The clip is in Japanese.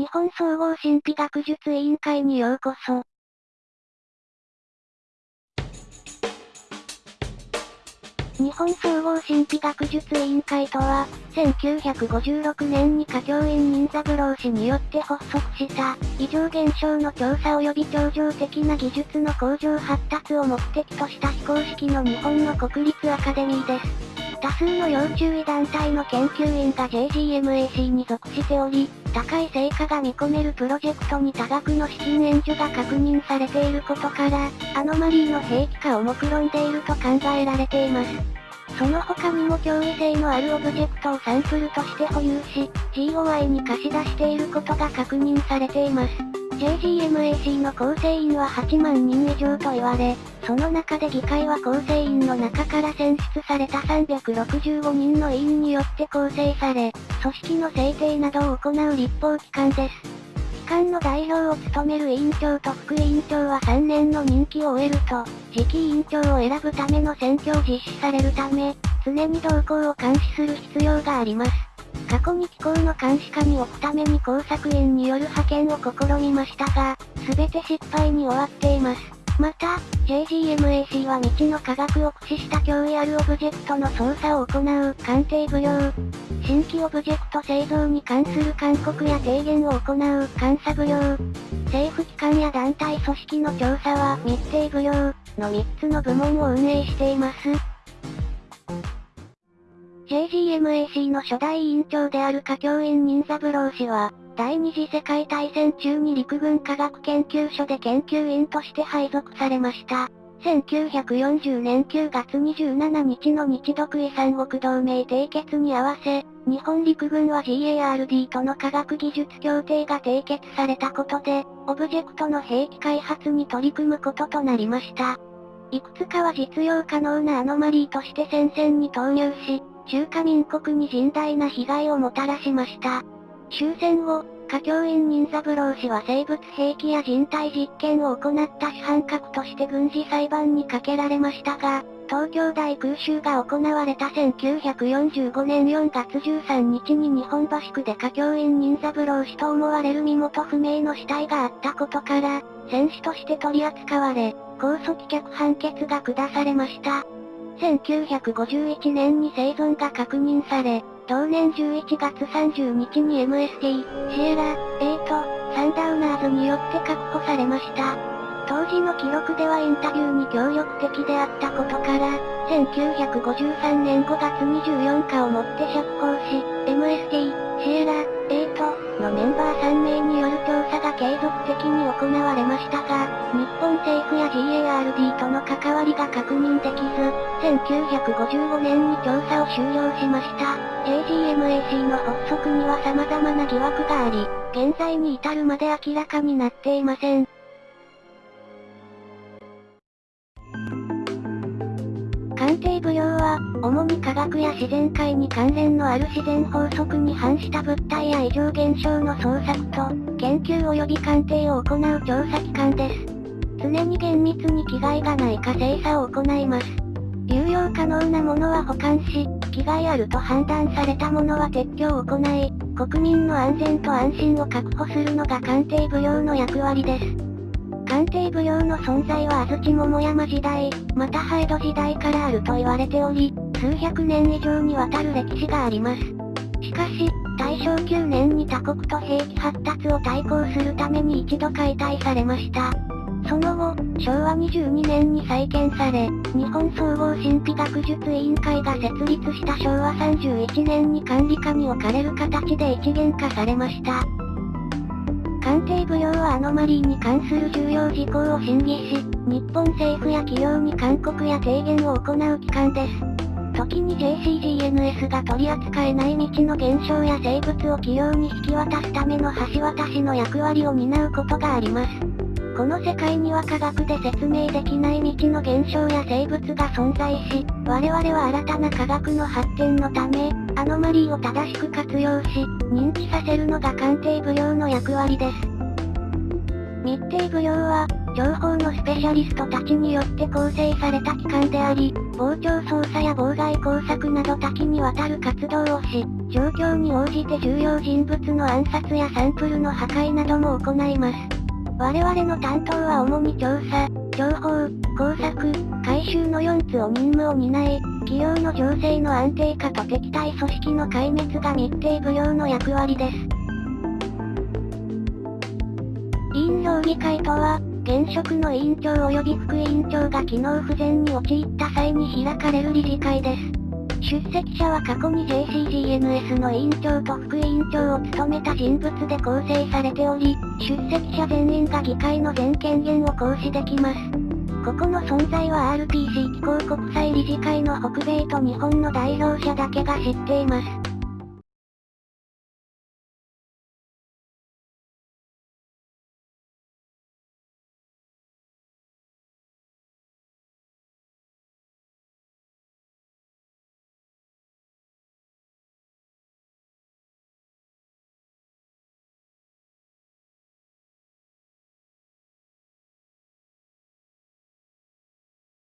日本総合神秘学術委員会にようこそ。日本総合神秘学術委員会とは、1956年に華教員任三郎氏によって発足した、異常現象の調査及び超常的な技術の向上発達を目的とした非公式の日本の国立アカデミーです。多数の要注意団体の研究員が JGMAC に属しており、高い成果が見込めるプロジェクトに多額の資金援助が確認されていることから、アノマリーの兵器化を目論んでいると考えられています。その他にも脅威性のあるオブジェクトをサンプルとして保有し、GOI に貸し出していることが確認されています。JGMAC の構成員は8万人以上と言われ、その中で議会は構成員の中から選出された365人の委員によって構成され、組織の制定などを行う立法機関です。機関の代表を務める委員長と副委員長は3年の任期を終えると、次期委員長を選ぶための選挙を実施されるため、常に動向を監視する必要があります。過去に機構の監視下に置くために工作員による派遣を試みましたが、すべて失敗に終わっています。また、JGMAC は未知の科学を駆使した脅威あるオブジェクトの操作を行う鑑定奉行。新規オブジェクト製造に関する勧告や提言を行う監査奉行。政府機関や団体組織の調査は密偵奉行の3つの部門を運営しています。JGMAC の初代委員長である華教員任三郎氏は、第二次世界大戦中に陸軍科学研究所で研究員として配属されました。1940年9月27日の日独遺三国同盟締結に合わせ、日本陸軍は GARD との科学技術協定が締結されたことで、オブジェクトの兵器開発に取り組むこととなりました。いくつかは実用可能なアノマリーとして戦線に投入し、中華民国に甚大な被害をもたらしました。終戦後、華教員任三郎氏は生物兵器や人体実験を行った主犯格として軍事裁判にかけられましたが、東京大空襲が行われた1945年4月13日に日本橋区で華教員任三郎氏と思われる身元不明の死体があったことから、戦死として取り扱われ、控訴棄却判決が下されました。1951年に生存が確認され、同年11月30日に MST、シエラ、8、サンダウナーズによって確保されました。当時の記録ではインタビューに協力的であったことから、1953年5月24日をもって釈放し、MST、シエラ、8のメンバー3名による調査が継続的に行われましたが、日本政府や GARD との関わりりが確認できず、1955年に調査を終了しました。JGMAC の発足には様々な疑惑があり、現在に至るまで明らかになっていません。鑑定奉行は、主に科学や自然界に関連のある自然法則に反した物体や異常現象の捜索と、研究及び鑑定を行う調査機関です。常に厳密に危害がないか精査を行います。有用可能なものは保管し、危害あると判断されたものは撤去を行い、国民の安全と安心を確保するのが鑑定奉行の役割です。鑑定奉行の存在は安土桃山時代、またハ江戸時代からあると言われており、数百年以上にわたる歴史があります。しかし、大正9年に他国と兵器発達を対抗するために一度解体されました。その後、昭和22年に再建され、日本総合神秘学術委員会が設立した昭和31年に管理下に置かれる形で一元化されました。鑑定奉行はアノマリーに関する重要事項を審議し、日本政府や企業に勧告や提言を行う機関です。時に JCGNS が取り扱えない未知の現象や生物を企業に引き渡すための橋渡しの役割を担うことがあります。この世界には科学で説明できない未知の現象や生物が存在し、我々は新たな科学の発展のため、アノマリーを正しく活用し、認知させるのが鑑定奉行の役割です。密偵奉行は、情報のスペシャリストたちによって構成された機関であり、傍聴操作や妨害工作など多岐にわたる活動をし、状況に応じて重要人物の暗殺やサンプルの破壊なども行います。我々の担当は主に調査、情報、工作、回収の4つを任務を担い、企業の情勢の安定化と敵対組織の壊滅が密定不良の役割です。委員評議会とは、現職の委員長及び副委員長が機能不全に陥った際に開かれる理事会です。出席者は過去に JCGNS の委員長と副委員長を務めた人物で構成されており、出席者全員が議会の全権限を行使できます。ここの存在は RPC 機構国際理事会の北米と日本の代表者だけが知っています。